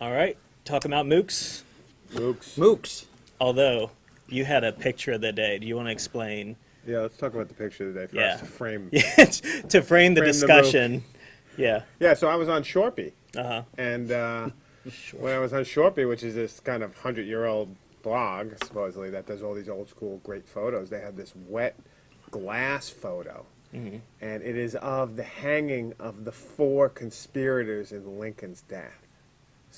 All right, talk about MOOCs. MOOCs. MOOCs. Although you had a picture of the day, do you want to explain? Yeah, let's talk about the picture of the day first. Yeah. To frame. Yeah, to frame the Frame the discussion. yeah. Yeah, so I was on Shorpy, Uh huh. and uh, when I was on Shorpy, which is this kind of hundred-year-old blog, supposedly that does all these old school great photos, they had this wet glass photo, Mm-hmm. and it is of the hanging of the four conspirators in Lincoln's death.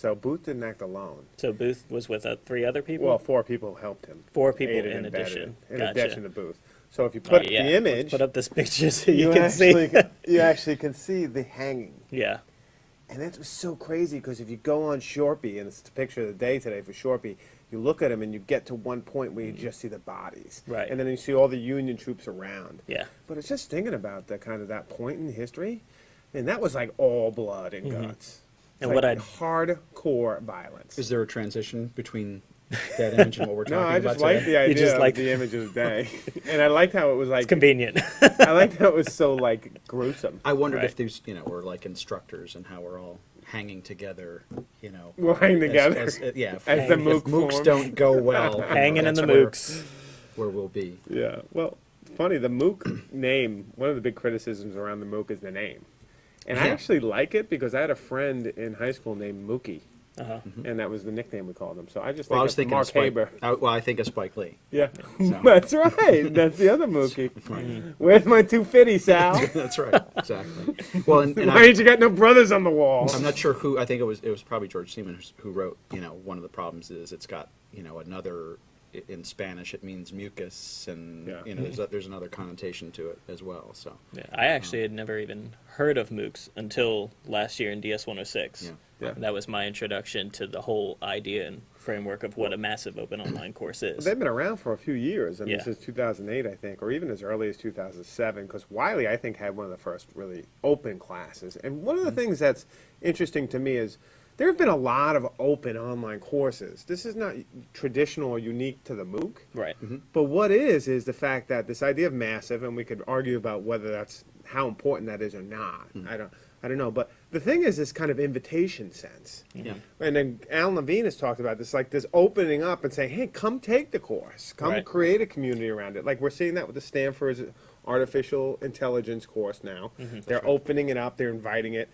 So Booth didn't act alone. So Booth was with uh, three other people. Well, four people helped him. Four people aided in addition. In Gotcha. addition to Booth. So if you Oh, put yeah. the Let's image, put up this picture so you, can actually, see. you actually can see the hanging. yeah. And that was so crazy because if you go on Shorpy, and it's the picture of the day today for Shorpy, you look at them and you get to one point where you just see the bodies. Right. And then you see all the Union troops around. Yeah. But it's just thinking about that kind of that point in history, and that was like all blood and guts. Mm-hmm. And like what I'd- hardcore violence. Is there a transition between that image and what we're talking about? no, I just like today? the idea just of like- the image of the day, and I liked how it was like. Convenient. I liked how it was so like gruesome. I wondered Right. if these, you know, were like instructors and how we're all hanging together, you know. We'll hang as- together as- uh, yeah. if- as the if MOOC MOOCs form. don't go well, you know, Hanging in that's the where- MOOCs. Where we'll be. Yeah. Well, funny, the MOOC name, one of the big criticisms around the MOOC is the name. And I actually like it because I had a friend in high school named Mookie, Uh-huh. and that was the nickname we called him. So I just Well, I was thinking Mark of Spike. Haber. I, well, I think of Spike Lee. Yeah. So- That's right. That's the other Mookie. Where's my 250, Sal? That's right. Exactly. Well, and, and Why I, ain't you got no brothers on the wall? I'm not sure who. I think it was. It was probably George Siemens who wrote. You know, one of the problems is it's got you know another. I- In Spanish, it means mucus, and Yeah. you know there's a, there's another connotation to it as well. So Yeah, I actually had never even heard of MOOCs until last year in DS 106. Yeah. Yeah. That was my introduction to the whole idea and framework of what a massive open online course is. They've been around for a few years. I mean, Yeah. since 2008, I think, or even as early as 2007, because Wiley, I think, had one of the first really open classes. And one of the Mm-hmm. things that's interesting to me is there have been a lot of open online courses. This is not traditional or unique to the MOOC. Right. Mm-hmm. But what is is the fact that this idea of massive, and we could argue about whether that's how important that is or not. Mm. I don't, I don't know. But the thing is, this kind of invitation sense. yeah, And then Alan Levine has talked about this, like this opening up and saying, "Hey, come take the course. Come Right. create a community around it." Like we're seeing that with the Stanford's artificial intelligence course now. Mm-hmm. They're opening it up. They're inviting it.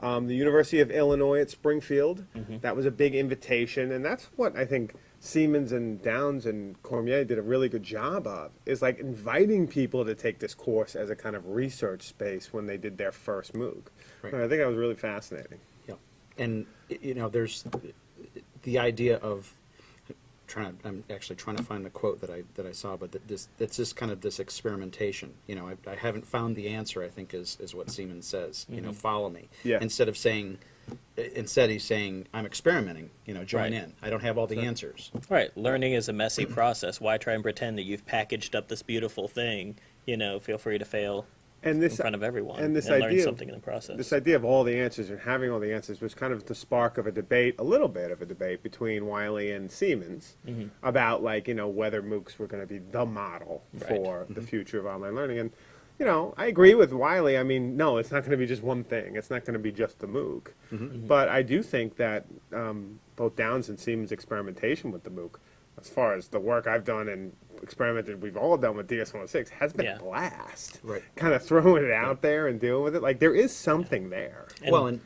Um, the University of Illinois at Springfield. That was a big invitation, and that's what I think Siemens and Downes and Cormier did a really good job of. Is like inviting people to take this course as a kind of research space when they did their first MOOC. Right. And I think that was really fascinating. yeah. And you know, there's the idea of trying. I'm actually trying to find the quote that I that I saw, but that this that's just kind of this experimentation. You know, I, I haven't found the answer. I think is is what Siemens says. You know, mm-hmm. follow me. Yeah. Instead of saying. Instead, he's saying, "I'm experimenting. You know, join Right. in. I don't have all the answers." Right. Learning is a messy process. Why try and pretend that you've packaged up this beautiful thing? You know, feel free to fail And in this front of everyone and this learn idea of- something in the process. This idea of all the answers and having all the answers was kind of the spark of a debate, a little bit of a debate between Wiley and Siemens Mm-hmm. about like you know whether MOOCs were going to be the model Right. for the future of online learning. And you know, I agree with Wiley. I mean, no, it's not going to be just one thing. It's not going to be just the MOOC. But I do think that um, both Downes and Siemens' experimentation with the MOOC, as far as the work I've done and experimented, we've all done with DS106, has been Yeah. a blast. Right. Kind of throwing it out there and dealing with it. Like there is something there. And- well, and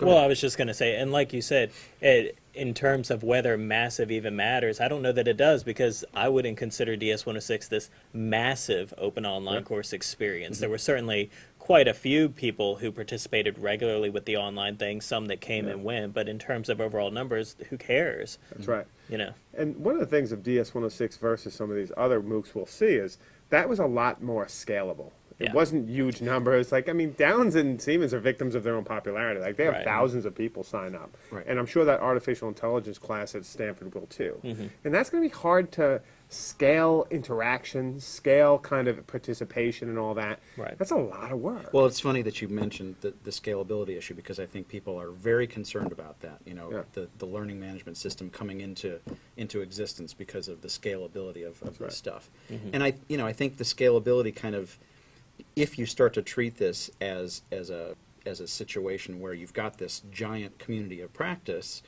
well, ahead. I was just going to say, and like you said, it, in terms of whether massive even matters, I don't know that it does because I wouldn't consider DS 106 this massive open online course experience. Mm-hmm. There were certainly quite a few people who participated regularly with the online thing, some that came and went, but in terms of overall numbers, who cares? That's right. You know, And one of the things of DS106 versus some of these other MOOCs we'll see is that was a lot more scalable. It Yeah. wasn't huge numbers. Like, I mean, Downes and Siemens are victims of their own popularity. Like, they have Right. thousands of people sign up. Right. And I'm sure that artificial intelligence class at Stanford will too. Mm-hmm. And that's going to be hard to scale interaction, scale kind of participation and all that. Right. That's a lot of work. Well, it's funny that you mentioned the, the scalability issue because I think people are very concerned about that. You know, Yeah. the, the learning management system coming into into existence because of the scalability of, of right. this stuff. Mm-hmm. And I, you know, I think the scalability kind of, if you start to treat this as as a as a situation where you've got this giant community of practice,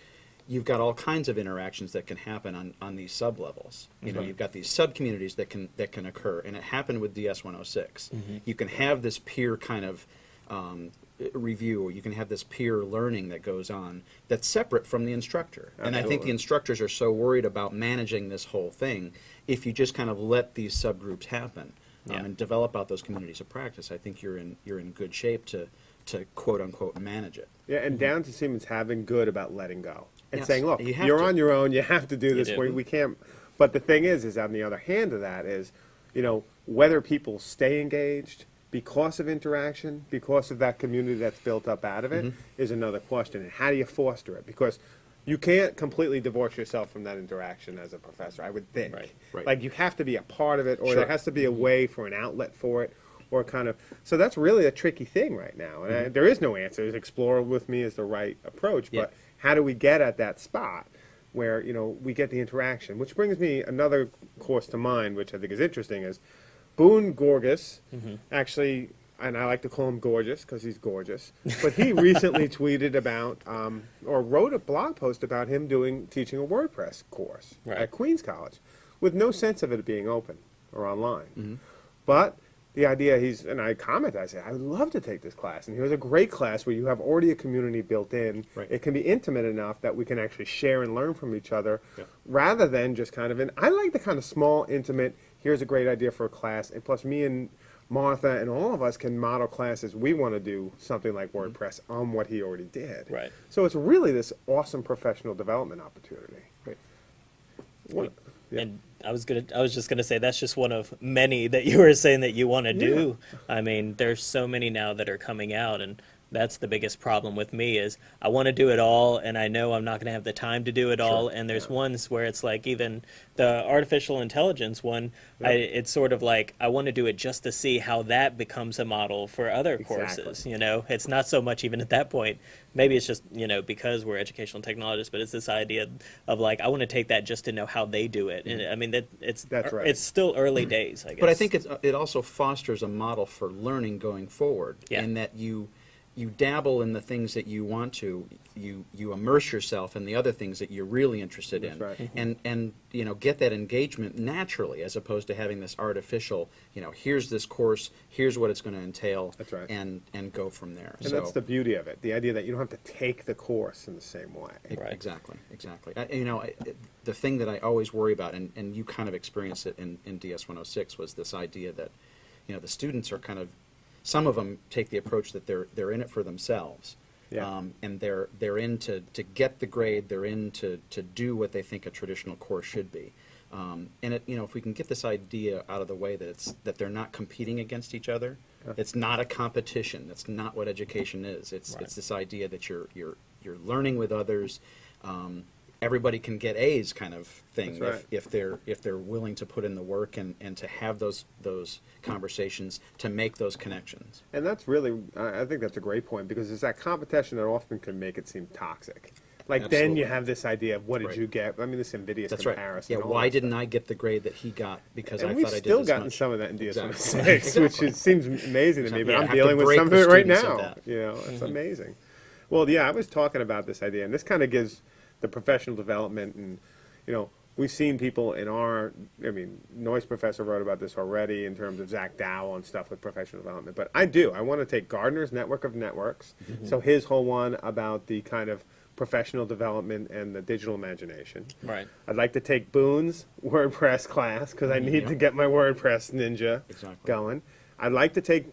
you've got all kinds of interactions that can happen on, on these sub levels. You know, Right. you've got these sub communities that can that can occur, and it happened with DS 106. You can have this peer kind of um, review, or you can have this peer learning that goes on that's separate from the instructor. And I think the instructors are so worried about managing this whole thing. If you just kind of let these subgroups happen um, and develop out those communities of practice, I think you're in you're in good shape to to quote unquote manage it. Yeah, and down to Siemens having good about letting go and Yes, saying, "Look, you you're to. on your own. You have to do this. We, we can't." But the thing is, is on the other hand of that is, you know, whether people stay engaged because of interaction, because of that community that's built up out of it, is Mm-hmm. another question. And how do you foster it? Because you can't completely divorce yourself from that interaction as a professor. I would think. Right, right. Like you have to be a part of it, or Sure. there has to be a way for an outlet for it, or kind of. So that's really a tricky thing right now, and I, there is no answers. Explore with me is the right approach, Yeah. How do we get at that spot where you know we get the interaction? Which brings me another course to mind, which I think is interesting, is Boone Gorges actually. And I like to call him gorgeous because he's gorgeous. But he recently tweeted about, um, or wrote a blog post about him doing teaching a WordPress course Right. at Queens College, with no sense of it being open or online. But the idea he's and I comment, I say, I would love to take this class. And here's a great class where you have already a community built in. Right. It can be intimate enough that we can actually share and learn from each other, Yeah. rather than just kind of an. I like the kind of small, intimate. Here's a great idea for a class, and plus me and Martha and all of us can model classes. We want to do something like mm-hmm. WordPress on what he already did. Right. So it's really this awesome professional development opportunity. Right. What? Yeah. And I was gonna, I was just gonna say that's just one of many that you were saying that you want to do. I mean, there's so many now that are coming out, and that's the biggest problem with me is I want to do it all, and I know I'm not gonna have the time to do it all. And there's ones where it's like even the artificial intelligence one, I, it's sort of like I want to do it just to see how that becomes a model for other Exactly. courses. You know, it's not so much even at that point. Maybe it's just you know because we're educational technologists, but it's this idea of like I want to take that just to know how they do it. And mm-hmm. I mean that it's That's right. It's still early days, I guess. But I think it's, it also fosters a model for learning going forward, Yeah. in that you you dabble in the things that you want to, you you immerse yourself in the other things that you're really interested in, That's right. Mm-hmm. and and you know get that engagement naturally, as opposed to having this artificial, you know, here's this course, here's what it's going to entail, That's right. and and go from there. And so, that's the beauty of it. The idea that you don't have to take the course in the same way. Right. Exactly, exactly. I, you know, I, the thing that I always worry about, and, and you kind of experienced it in, in DS 106, was this idea that, you know, the students are kind of, some of them take the approach that they're they're in it for themselves, Yeah. um, and they're they're in to, to get the grade, they're in to, to do what they think a traditional course should be. Um, and it, you know, if we can get this idea out of the way that it's that they're not competing against each other, it's not a competition. That's not what education is. It's Right. it's this idea that you're you're you're learning with others. Um, everybody can get A's, kind of thing, right. if, if they're if they're willing to put in the work and, and to have those those conversations to make those connections. And that's really, I I think that's a great point because it's that competition that often can make it seem toxic. Like then you have this idea of what did Right. you get? I mean, this invidious That's right. comparison. Yeah. Why didn't I get the grade that he got because And I thought I did still gotten much? some of that in DS106, Exactly. which is, seems amazing to me. But Yeah, I'm dealing with some of it right now. You know, it's mm-hmm. amazing. Well, yeah, I was talking about this idea, and this kind of gives the professional development, and you know, we've seen people in our. I mean, Noise Professor wrote about this already in terms of Zach Dow and stuff with professional development. But I do. I want to take Gardner's network of networks. Mm-hmm. So his whole one about the kind of professional development and the digital imagination. Right. I'd like to take Boone's WordPress class because I need Yeah. to get my WordPress Ninja Exactly. going. I'd like to take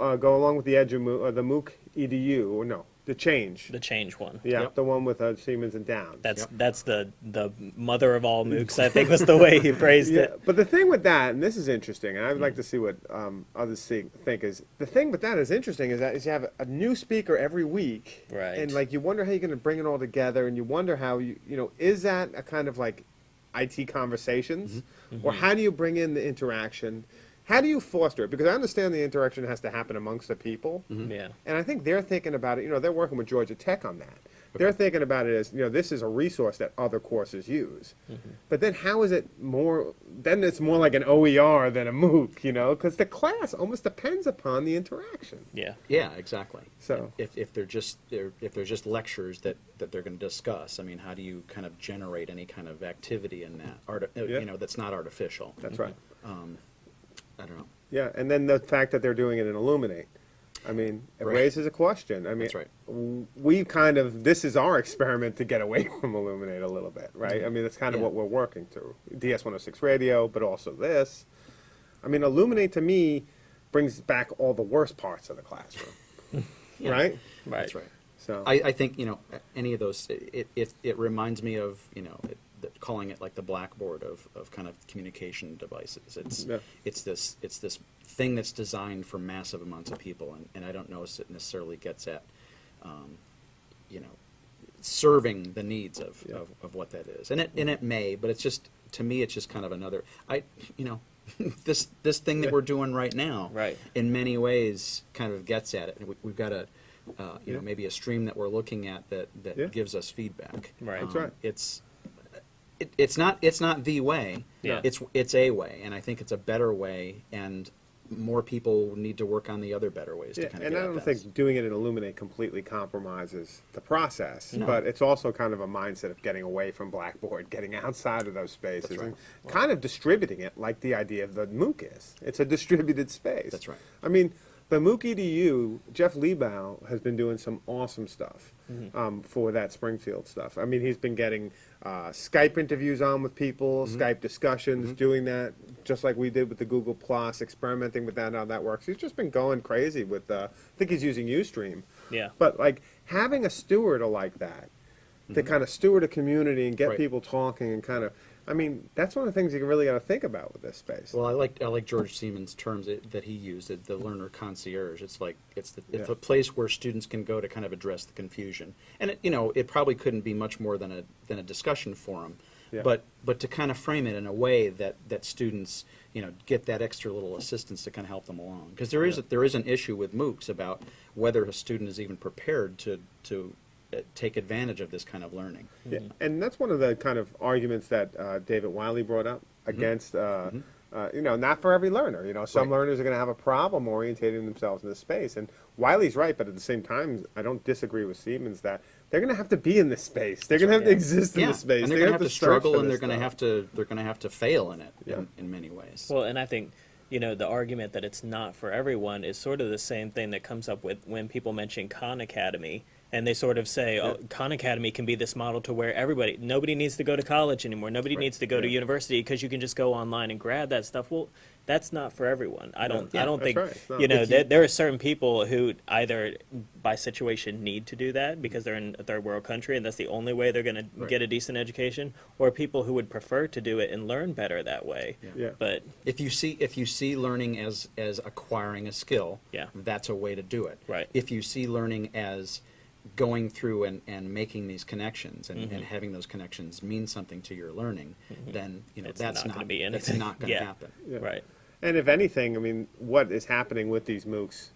uh, go along with the Edu or the MOOC EDU or no the Change. The change one. yeah, Yep. the one with uh, Siemens and Downes. That's Yep. that's the the mother of all MOOCs. I think was the way he praised yeah, it. but the thing with that, and this is interesting, and I'd like to see what um, others see, think is the thing with that is interesting is that is you have a new speaker every week, Right. And like you wonder how you're going to bring it all together, and you wonder how you you know is that a kind of like IT conversations, or how do you bring in the interaction? How do you foster it? Because I understand the interaction has to happen amongst the people, mm-hmm. Yeah. and I think they're thinking about it. You know, they're working with Georgia Tech on that. They're thinking about it as, you know, this is a resource that other courses use. Mm-hmm. But then how is it more, then it's more like an OER than a MOOC, you know, because the class almost depends upon the interaction. Yeah. Yeah, exactly. So- if, if they're just they're, if they're just lectures that, that they're going to discuss, I mean, how do you kind of generate any kind of activity in that art? uh, Yeah. You know, that's not artificial. That's right. Mm-hmm. Um, I don't know. Yeah, and then the fact that they're doing it in Elluminate. I mean, it Right. raises a question. I mean, That's right. we kind of this is our experiment to get away from Elluminate a little bit, right? Mm-hmm. I mean, that's kind of Yeah. what we're working through. DS 106 radio, but also this. I mean, Elluminate to me brings back all the worst parts of the classroom, Yeah. right? Right. That's right. So I, I think you know any of those. It, it, it reminds me of you know it, that calling it like the blackboard of, of kind of communication devices. It's Yeah. it's this it's this thing that's designed for massive amounts of people, and, and I don't know if it necessarily gets at um, you know serving the needs of, Yeah. of, of what that is, and it and it may, but it's just to me it's just kind of another I you know. this this thing that Yeah. we're doing right now, Right. in many ways, kind of gets at it. And we, we've got a, uh, you know, maybe a stream that we're looking at that that Yeah. gives us feedback. Right. That's right. It's it, it's not it's not the way. Yeah. It's it's a way, and I think it's a better way, and more people need to work on the other better ways Yeah, to kind of and get I don't this. think doing it in Elluminate completely compromises the process, No. but it's also kind of a mindset of getting away from Blackboard, getting outside of those spaces, right. and kind of distributing it like the idea of the MOOC is. It's a distributed space. That's right. I mean, the MOOC EDU, Jeff Lebow has been doing some awesome stuff Mm-hmm. um, for that Springfield stuff. I mean, he's been getting uh, Skype interviews on with people, Mm-hmm. Skype discussions, doing that just like we did with the Google Plus, experimenting with that, how that works. He's just been going crazy with, uh, I think he's using Ustream. Yeah. But like having a steward like that, to kind of steward a community and get Mm-hmm. Right. people talking and kind of, I mean, that's one of the things you really got to think about with this space. Well, I like I like George Siemens' terms that, that he used, the learner concierge. It's like it's the, it's Yeah. a place where students can go to kind of address the confusion, and it, you know it probably couldn't be much more than a than a discussion forum, Yeah. but but to kind of frame it in a way that that students you know get that extra little assistance to kind of help them along, because there is Yeah. a, there is an issue with MOOCs about whether a student is even prepared to to take advantage of this kind of learning. Yeah, and that's one of the kind of arguments that uh, David Wiley brought up against, uh, uh, you know, not for every learner. You know, some Right. learners are going to have a problem orientating themselves in this space, and Wiley's right, but at the same time, I don't disagree with Siemens that they're going to have to be in this space. They're going to have to exist in yeah, this space. and they're going to have to struggle, and they're going to have to they're going to have to fail in it Yeah. in, in many ways. Well, and I think, you know, the argument that it's not for everyone is sort of the same thing that comes up with when people mention Khan Academy. And they sort of say, oh, Khan Academy can be this model to where everybody, nobody needs to go to college anymore. Nobody Right. needs to go to university because you can just go online and grab that stuff. Well, that's not for everyone. I don't, Yeah, I don't think, right. You know, If there, there are certain people who either by situation need to do that because they're in a third world country and that's the only way they're going to Right. get a decent education, or people who would prefer to do it and learn better that way. Yeah. But If you see if you see learning as as acquiring a skill, Yeah. that's a way to do it. Right. If you see learning as going through and, and making these connections and, Mm-hmm. and having those connections mean something to your learning, then you know It's that's not not, gonna be that's anything. not going to Yeah. happen. Yeah. Right. And if anything, I mean, what is happening with these MOOCs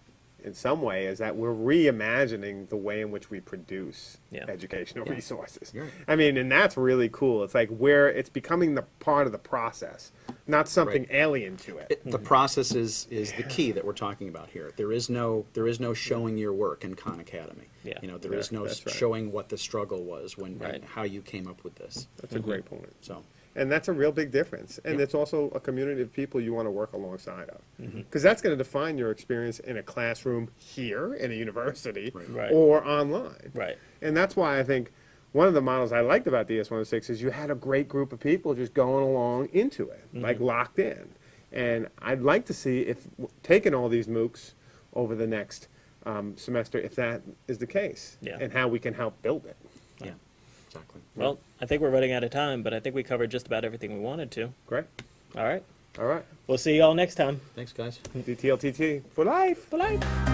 in some way is that we're reimagining the way in which we produce Yeah. educational Yeah. resources. You're. I mean, and that's really cool. It's like where it's becoming the part of the process, not something Right. alien to it. It, the mm-hmm. process is, is the key that we're talking about here. There is no there is no showing your work in Khan Academy. Yeah. You know there Yeah, is no right. showing what the struggle was when Right. how you came up with this. That's a mm-hmm. great point. So And that's a real big difference. And Yeah. it's also a community of people you want to work alongside of. Mm-hmm. Because that's going to define your experience in a classroom here, in a university, Right. Right. or online. Right. And that's why I think one of the models I liked about DS106 is you had a great group of people just going along into it, Mm-hmm. like locked in. And I'd like to see if taking all these MOOCs over the next um, semester, if that is the case, Yeah. and how we can help build it. yeah, exactly. Well, I think we're running out of time, but I think we covered just about everything we wanted to. Great. All right. All right. We'll see you all next time. Thanks, guys. DTLTT for life. For life.